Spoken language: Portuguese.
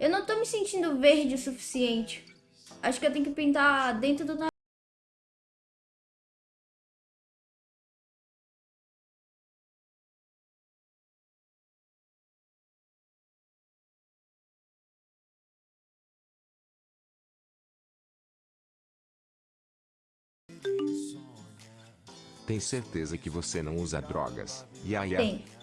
Eu não tô me sentindo verde o suficiente. Acho que eu tenho que pintar dentro do nariz. Tem certeza que você não usa drogas? Yaya? Tem.